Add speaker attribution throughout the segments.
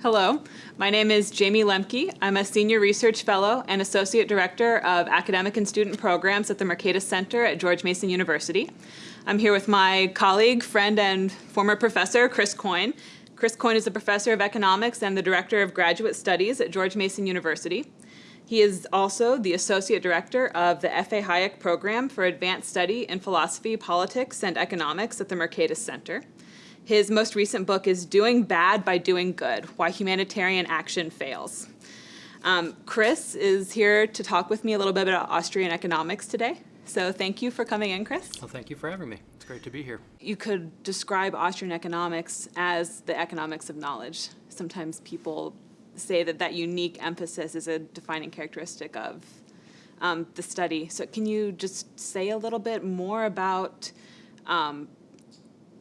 Speaker 1: Hello, my name is Jayme Lemke. I'm a Senior Research Fellow and Associate Director of Academic and Student Programs at the Mercatus Center at George Mason University. I'm here with my colleague, friend, and former professor, Chris Coyne. Chris Coyne is a professor of economics and the Director of Graduate Studies at George Mason University. He is also the Associate Director of the F.A. Hayek Program for Advanced Study in Philosophy, Politics, and Economics at the Mercatus Center. His most recent book is Doing Bad by Doing Good, Why Humanitarian Action Fails. Um, Chris is here to talk with me a little bit about Austrian economics today. So thank you for coming in, Chris.
Speaker 2: Well, thank you for having me. It's great to be here.
Speaker 1: You could describe Austrian economics as the economics of knowledge. Sometimes people say that that unique emphasis is a defining characteristic of um, the study. So can you just say a little bit more about um,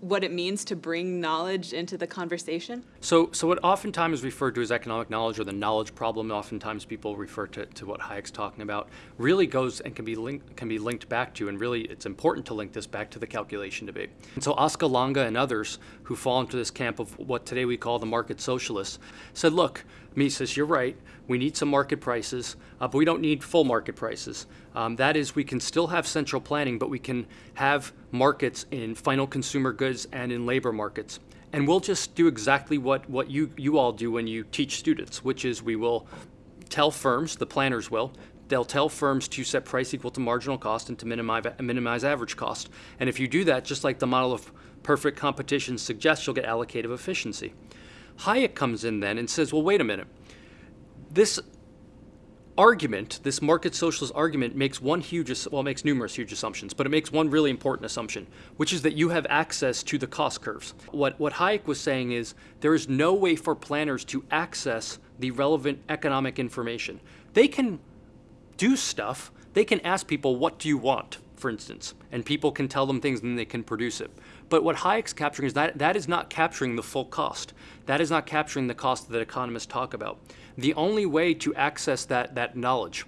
Speaker 1: what it means to bring knowledge into the conversation?
Speaker 2: So, so what oftentimes is referred to as economic knowledge or the knowledge problem, oftentimes people refer to, to what Hayek's talking about, really goes and can be, linked, can be linked back to, and really it's important to link this back to the calculation debate. And so Oskar Lange and others who fall into this camp of what today we call the market socialists said, look, Mises, you're right. We need some market prices, uh, but we don't need full market prices. Um, that is, we can still have central planning, but we can have markets in final consumer goods and in labor markets. And we'll just do exactly what, what you, you all do when you teach students, which is we will tell firms, the planners will, they'll tell firms to set price equal to marginal cost and to minimize, minimize average cost. And if you do that, just like the model of perfect competition suggests, you'll get allocative efficiency. Hayek comes in then and says, well, wait a minute. This argument, this market socialist argument makes one huge, well, makes numerous huge assumptions, but it makes one really important assumption, which is that you have access to the cost curves. What, what Hayek was saying is there is no way for planners to access the relevant economic information. They can do stuff, they can ask people, what do you want, for instance, and people can tell them things and they can produce it. But what Hayek's capturing is that that is not capturing the full cost. That is not capturing the cost that economists talk about. The only way to access that, that knowledge,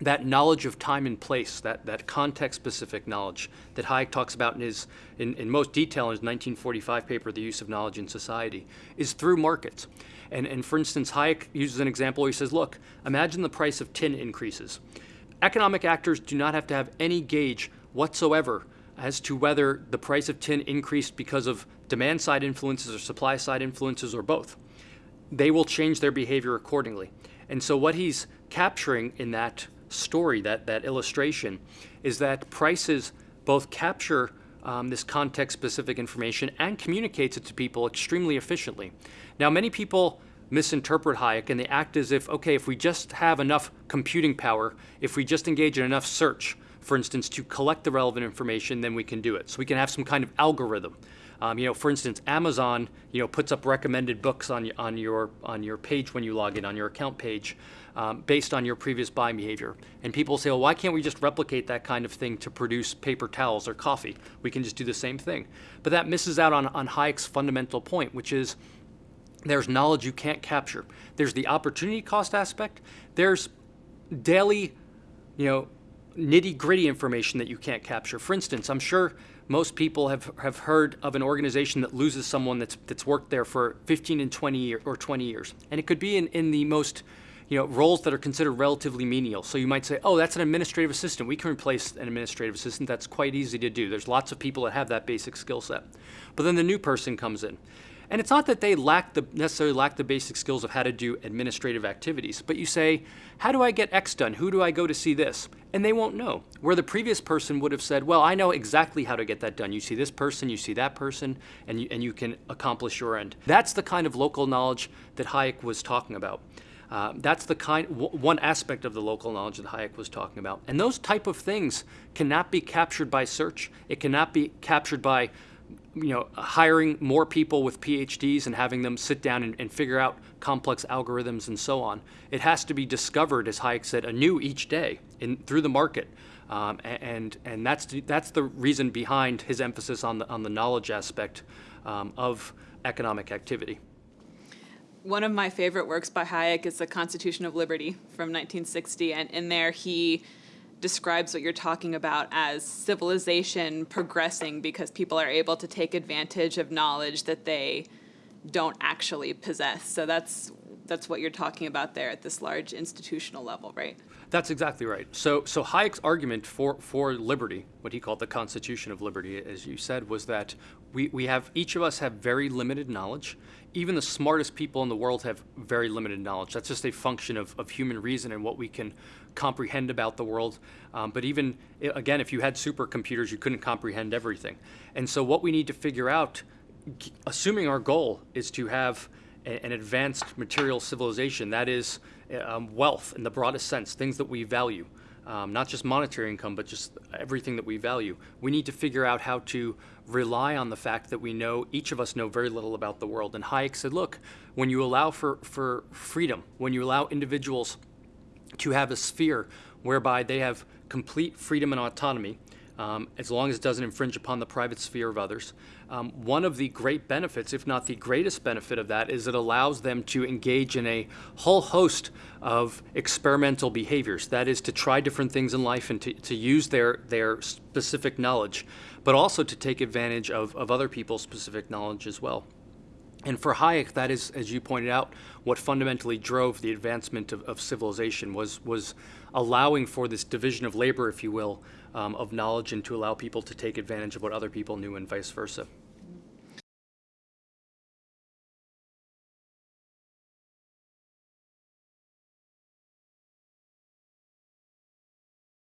Speaker 2: that knowledge of time and place, that, that context-specific knowledge that Hayek talks about in, his, in, in most detail in his 1945 paper, The Use of Knowledge in Society, is through markets. And, and for instance, Hayek uses an example where he says, look, imagine the price of tin increases. Economic actors do not have to have any gauge whatsoever as to whether the price of tin increased because of demand side influences or supply side influences or both. They will change their behavior accordingly. And so what he's capturing in that story, that, that illustration, is that prices both capture um, this context-specific information and communicates it to people extremely efficiently. Now, many people misinterpret Hayek and they act as if, okay, if we just have enough computing power, if we just engage in enough search, for instance, to collect the relevant information, then we can do it. So we can have some kind of algorithm. Um, you know, for instance, Amazon, you know, puts up recommended books on, on, your, on your page when you log in, on your account page, um, based on your previous buying behavior. And people say, well, why can't we just replicate that kind of thing to produce paper towels or coffee? We can just do the same thing. But that misses out on, on Hayek's fundamental point, which is there's knowledge you can't capture. There's the opportunity cost aspect. There's daily, you know, nitty gritty information that you can't capture. For instance, I'm sure most people have, have heard of an organization that loses someone that's, that's worked there for 15 and 20 year, or 20 years. And it could be in, in the most, you know, roles that are considered relatively menial. So you might say, oh, that's an administrative assistant. We can replace an administrative assistant. That's quite easy to do. There's lots of people that have that basic skill set. But then the new person comes in. And it's not that they lack the, necessarily lack the basic skills of how to do administrative activities, but you say, how do I get X done? Who do I go to see this? And they won't know. Where the previous person would have said, well, I know exactly how to get that done. You see this person, you see that person, and you, and you can accomplish your end. That's the kind of local knowledge that Hayek was talking about. Uh, that's the kind, one aspect of the local knowledge that Hayek was talking about. And those type of things cannot be captured by search. It cannot be captured by you know, hiring more people with PhDs and having them sit down and, and, figure out complex algorithms and so on. It has to be discovered, as Hayek said, anew each day in, through the market. Um, and and that's, that's the reason behind his emphasis on the, on the knowledge aspect um, of economic activity.
Speaker 1: One of my favorite works by Hayek is The Constitution of Liberty from 1960, and in there he describes what you're talking about as civilization progressing because people are able to take advantage of knowledge that they don't actually possess. So that's that's what you're talking about there at this large institutional level, right?
Speaker 2: That's exactly right. So, so Hayek's argument for, for liberty, what he called the Constitution of Liberty, as you said, was that we, we have, each of us have very limited knowledge. Even the smartest people in the world have very limited knowledge. That's just a function of, of human reason and what we can comprehend about the world. Um, but even, again, if you had supercomputers, you couldn't comprehend everything. And so what we need to figure out, assuming our goal is to have an advanced material civilization, that is um, wealth in the broadest sense, things that we value, um, not just monetary income, but just everything that we value. We need to figure out how to rely on the fact that we know, each of us know very little about the world. And Hayek said, look, when you allow for, for freedom, when you allow individuals to have a sphere whereby they have complete freedom and autonomy, um, as long as it doesn't infringe upon the private sphere of others. Um, one of the great benefits, if not the greatest benefit of that, is it allows them to engage in a whole host of experimental behaviors. That is to try different things in life and to, to use their, their specific knowledge, but also to take advantage of, of other people's specific knowledge as well. And for Hayek, that is, as you pointed out, what fundamentally drove the advancement of, of civilization was, was allowing for this division of labor, if you will, um, of knowledge and to allow people to take advantage of what other people knew and vice versa.